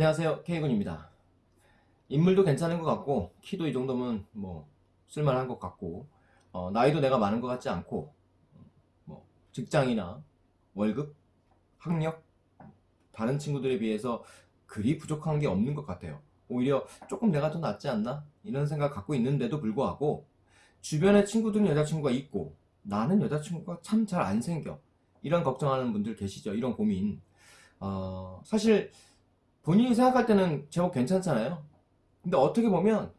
안녕하세요. K군입니다. 인물도 괜찮은 것 같고 키도 이 정도면 뭐 쓸만한 것 같고 어, 나이도 내가 많은 것 같지 않고 뭐 직장이나 월급, 학력 다른 친구들에 비해서 그리 부족한 게 없는 것 같아요. 오히려 조금 내가 더 낫지 않나? 이런 생각 갖고 있는데도 불구하고 주변에 친구들은 여자친구가 있고 나는 여자친구가 참 잘 안 생겨. 이런 걱정하는 분들 계시죠. 이런 고민. 어, 사실 본인이 생각할 때는 제법 괜찮잖아요. 근데 어떻게 보면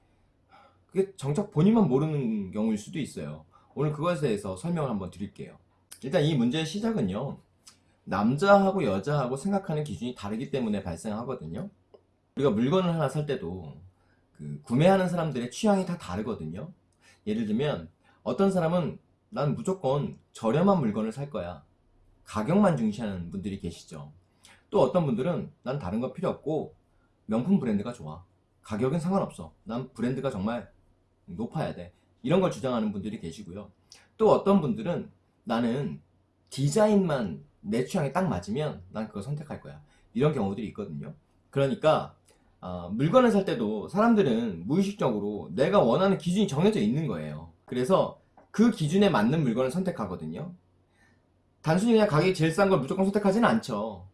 그게 정작 본인만 모르는 경우일 수도 있어요. 오늘 그것에 대해서 설명을 한번 드릴게요. 일단 이 문제의 시작은요. 남자하고 여자하고 생각하는 기준이 다르기 때문에 발생하거든요. 우리가 물건을 하나 살 때도 그 구매하는 사람들의 취향이 다 다르거든요. 예를 들면 어떤 사람은 난 무조건 저렴한 물건을 살 거야. 가격만 중시하는 분들이 계시죠 또 어떤 분들은 난 다른 거 필요 없고 명품 브랜드가 좋아. 가격은 상관없어. 난 브랜드가 정말 높아야 돼. 이런 걸 주장하는 분들이 계시고요. 또 어떤 분들은 나는 디자인만 내 취향에 딱 맞으면 난 그거 선택할 거야. 이런 경우들이 있거든요. 그러니까 어, 물건을 살 때도 사람들은 무의식적으로 내가 원하는 기준이 정해져 있는 거예요. 그래서 그 기준에 맞는 물건을 선택하거든요. 단순히 그냥 가격이 제일 싼 걸 무조건 선택하지는 않죠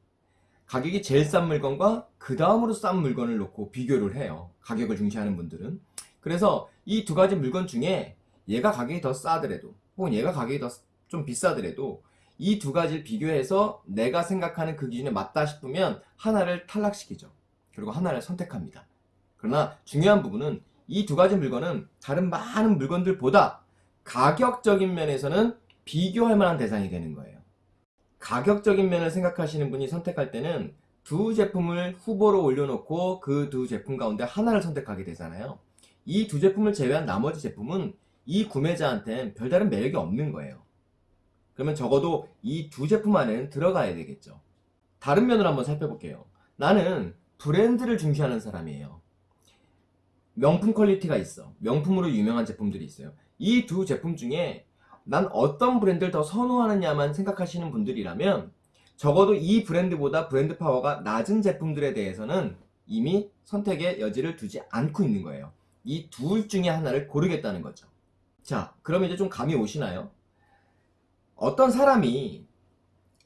가격이 제일 싼 물건과 그 다음으로 싼 물건을 놓고 비교를 해요. 가격을 중시하는 분들은. 그래서 이 두 가지 물건 중에 얘가 가격이 더 싸더라도 혹은 얘가 가격이 더 좀 비싸더라도 이 두 가지를 비교해서 내가 생각하는 그 기준에 맞다 싶으면 하나를 탈락시키죠. 그리고 하나를 선택합니다. 그러나 중요한 부분은 이 두 가지 물건은 다른 많은 물건들보다 가격적인 면에서는 비교할 만한 대상이 되는 거예요 가격적인 면을 생각하시는 분이 선택할 때는 두 제품을 후보로 올려놓고 그 두 제품 가운데 하나를 선택하게 되잖아요. 이 두 제품을 제외한 나머지 제품은 이 구매자한테는 별다른 매력이 없는 거예요. 그러면 적어도 이 두 제품 안에는 들어가야 되겠죠. 다른 면을 한번 살펴볼게요. 나는 브랜드를 중시하는 사람이에요. 명품 quality가 있어. 명품으로 유명한 제품들이 있어요. 이 두 제품 중에 난 어떤 브랜드를 더 선호하느냐만 생각하시는 분들이라면 적어도 이 브랜드보다 브랜드 파워가 낮은 제품들에 대해서는 이미 선택의 여지를 두지 않고 있는 거예요. 이 둘 중에 하나를 고르겠다는 거죠. 자 그럼 이제 좀 감이 오시나요? 어떤 사람이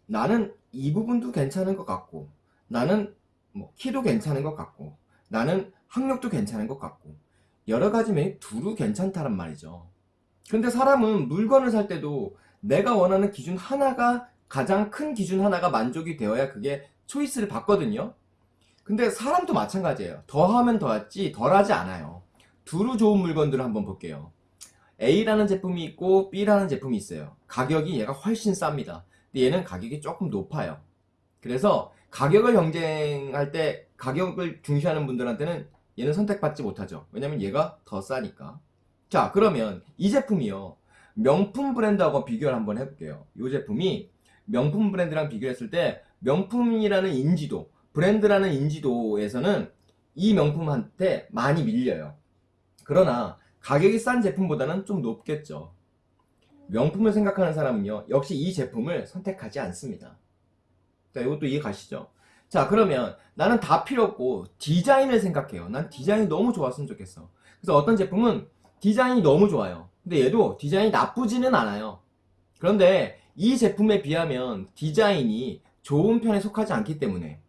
나는 이 부분도 괜찮은 것 같고 나는 뭐 키도 괜찮은 것 같고 나는 학력도 괜찮은 것 같고 여러 가지 면이 두루 괜찮다란 말이죠 근데 사람은 물건을 살 때도 내가 원하는 기준 하나가 가장 큰 기준 하나가 만족이 되어야 그게 초이스를 받거든요. 근데 사람도 마찬가지예요. 더하면 더하지 덜하지 않아요. 두루 좋은 물건들을 한번 볼게요. A라는 제품이 있고 B라는 제품이 있어요. 가격이 얘가 훨씬 쌉니다. 근데 얘는 가격이 조금 높아요. 그래서 가격을 경쟁할 때 가격을 중시하는 분들한테는 얘는 선택받지 못하죠. 왜냐면 얘가 더 싸니까 자 그러면 이 제품이요. 명품 브랜드하고 비교를 한번 해볼게요. 이 제품이 명품 브랜드랑 비교했을 때 명품이라는 인지도 브랜드라는 인지도에서는 이 명품한테 많이 밀려요. 그러나 가격이 싼 제품보다는 좀 높겠죠. 명품을 생각하는 사람은요 역시 이 제품을 선택하지 않습니다. 자 이것도 이해 가시죠? 자 그러면 나는 다 필요 없고 디자인을 생각해요. 난 디자인이 너무 좋았으면 좋겠어. 그래서 어떤 제품은 디자인이 너무 좋아요. 근데 얘도 디자인이 나쁘지는 않아요. 그런데 이 제품에 비하면 디자인이 좋은 편에 속하지 않기 때문에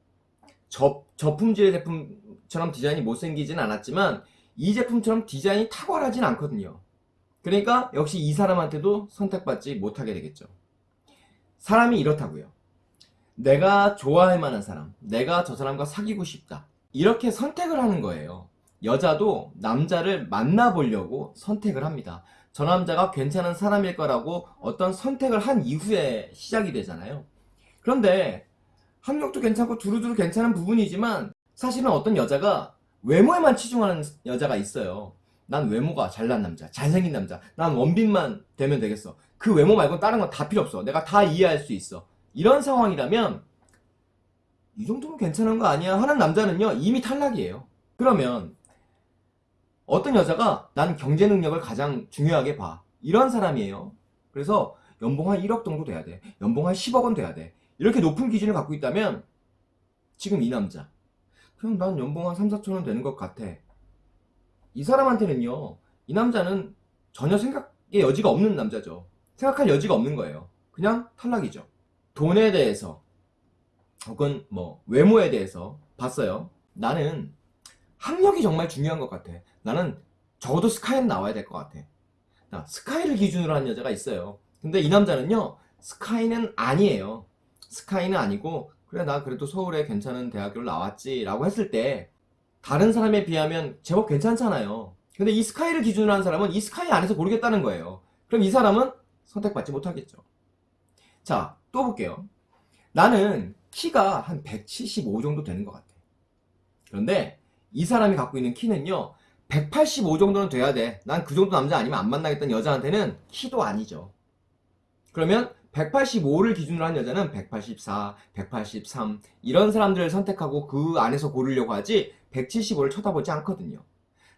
저, 저품질의 제품처럼 디자인이 못생기진 않았지만 이 제품처럼 디자인이 탁월하진 않거든요. 그러니까 역시 이 사람한테도 선택받지 못하게 되겠죠. 사람이 이렇다고요. 내가 좋아할 만한 사람 내가 저 사람과 사귀고 싶다. 이렇게 선택을 하는 거예요 여자도 남자를 만나보려고 선택을 합니다. 저 남자가 괜찮은 사람일 거라고 어떤 선택을 한 이후에 시작이 되잖아요. 그런데 학력도 괜찮고 두루두루 괜찮은 부분이지만 사실은 어떤 여자가 외모에만 치중하는 여자가 있어요. 난 외모가 잘난 남자, 잘생긴 남자, 난 원빈만 되면 되겠어. 그 외모 말고 다른 건 다 필요 없어. 내가 다 이해할 수 있어. 이런 상황이라면 이 정도면 괜찮은 거 아니야 하는 남자는요 이미 탈락이에요. 그러면 어떤 여자가 난 경제 능력을 가장 중요하게 봐 이런 사람이에요 그래서 연봉 한 1억 정도 돼야 돼 연봉 한 10억 원 돼야 돼 이렇게 높은 기준을 갖고 있다면 지금 이 남자 그냥 난 연봉 한 3, 4천 원 되는 것 같아. 이 사람한테는요, 이 남자는 전혀 생각의 여지가 없는 남자죠. 생각할 여지가 없는 거예요. 그냥 탈락이죠. 돈에 대해서, 혹은 뭐, 외모에 대해서 봤어요. 나는 학력이 정말 중요한 것 같아. 나는 적어도 스카이는 나와야 될 것 같아. 나 스카이를 기준으로 하는 여자가 있어요. 근데 이 남자는요, 스카이는 아니에요. 스카이는 아니고, 그래, 나 그래도 서울에 괜찮은 대학교를 나왔지. 라고 했을 때, 다른 사람에 비하면 제법 괜찮잖아요. 근데 이 스카이를 기준으로 하는 사람은 이 스카이 안에서 고르겠다는 거예요. 그럼 이 사람은 선택받지 못하겠죠. 자, 또 볼게요. 나는 키가 한 175 정도 되는 것 같아. 그런데 이 사람이 갖고 있는 키는요, 185 정도는 돼야 돼. 난 그 정도 남자 아니면 안 만나겠다는 여자한테는 키도 아니죠. 그러면 185를 기준으로 한 여자는 184, 183 이런 사람들을 선택하고 그 안에서 고르려고 하지 175를 쳐다보지 않거든요.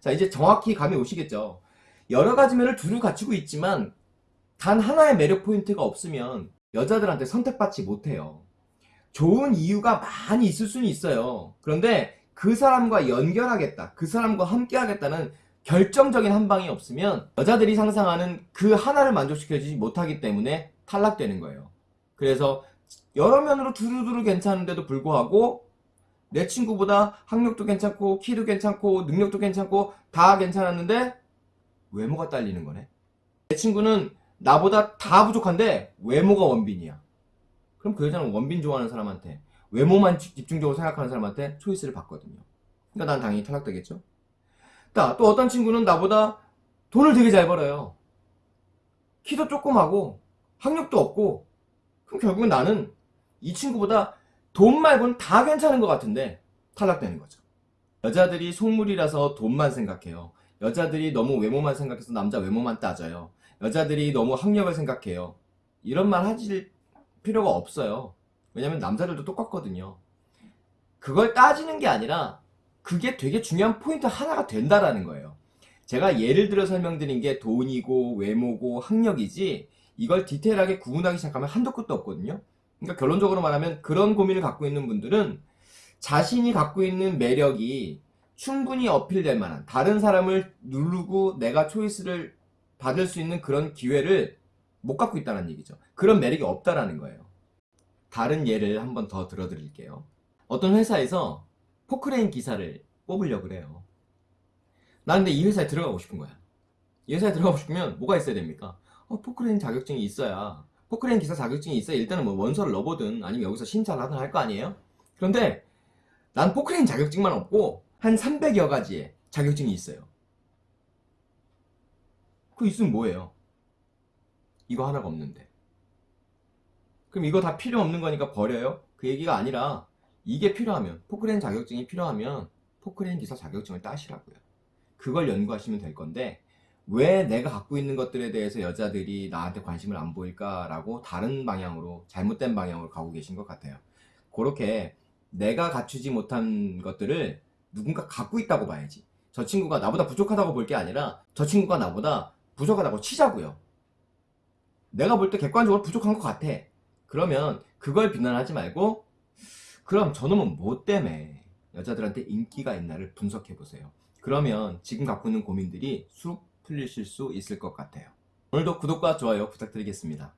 자 이제 정확히 감이 오시겠죠. 여러 가지 면을 두루 갖추고 있지만 단 하나의 매력 포인트가 없으면 여자들한테 선택받지 못해요. 좋은 이유가 많이 있을 수는 있어요. 그런데 그 사람과 연결하겠다, 그 사람과 함께 하겠다는 결정적인 한 방이 없으면 여자들이 상상하는 그 하나를 만족시켜주지 못하기 때문에 탈락되는 거예요. 그래서 여러 면으로 두루두루 괜찮은데도 불구하고 내 친구보다 학력도 괜찮고 키도 괜찮고 능력도 괜찮고 다 괜찮았는데 외모가 딸리는 거네. 내 친구는 나보다 다 부족한데 외모가 원빈이야. 그럼 그 여자는 원빈 좋아하는 사람한테 외모만 집- 집중적으로 생각하는 사람한테 초이스를 받거든요. 그러니까 난 당연히 탈락되겠죠. 자, 또 어떤 친구는 나보다 돈을 되게 잘 벌어요. 키도 조그마고 학력도 없고 그럼 결국은 나는 이 친구보다 돈 말고는 다 괜찮은 것 같은데 탈락되는 거죠. 여자들이 속물이라서 돈만 생각해요. 여자들이 너무 외모만 생각해서 남자 외모만 따져요. 여자들이 너무 학력을 생각해요. 이런 말 하실 필요가 없어요. 왜냐면 남자들도 똑같거든요. 그걸 따지는 게 아니라 그게 되게 중요한 포인트 하나가 된다라는 거예요. 제가 예를 들어 설명드린 게 돈이고 외모고 학력이지 이걸 디테일하게 구분하기 시작하면 한도 끝도 없거든요. 그러니까 결론적으로 말하면 그런 고민을 갖고 있는 분들은 자신이 갖고 있는 매력이 충분히 어필될 만한 다른 사람을 누르고 내가 choice를 받을 수 있는 그런 기회를 못 갖고 있다는 얘기죠. 그런 매력이 없다라는 거예요. 다른 예를 한번 더 들어드릴게요. 어떤 회사에서 포크레인 기사를 뽑으려고 그래요. 나 근데 이 회사에 들어가고 싶은 거야. 이 회사에 들어가고 싶으면 뭐가 있어야 됩니까? 어, 포크레인 자격증이 있어야 포크레인 기사 자격증이 있어야 일단은 뭐 원서를 넣어보든 아니면 여기서 신청을 하든 할 거 아니에요? 그런데 난 포크레인 자격증만 없고 한 300여 가지의 자격증이 있어요. 그거 있으면 뭐예요? 이거 하나가 없는데. 그럼 이거 다 필요 없는 거니까 버려요? 그 얘기가 아니라 이게 필요하면 포크레인 자격증이 필요하면 포크레인 기사 자격증을 따시라고요. 그걸 연구하시면 될 건데 왜 내가 갖고 있는 것들에 대해서 여자들이 나한테 관심을 안 보일까라고 다른 방향으로 잘못된 방향으로 가고 계신 것 같아요. 그렇게 내가 갖추지 못한 것들을 누군가 갖고 있다고 봐야지. 저 친구가 나보다 부족하다고 볼 게 아니라 저 친구가 나보다 부족하다고 치자고요. 내가 볼 때 객관적으로 부족한 것 같아. 그러면 그걸 비난하지 말고 그럼 저놈은 뭐 때문에 여자들한테 인기가 있나를 분석해 보세요. 그러면 지금 갖고 있는 고민들이 쑥 풀리실 수 있을 것 같아요. 오늘도 구독과 좋아요 부탁드리겠습니다.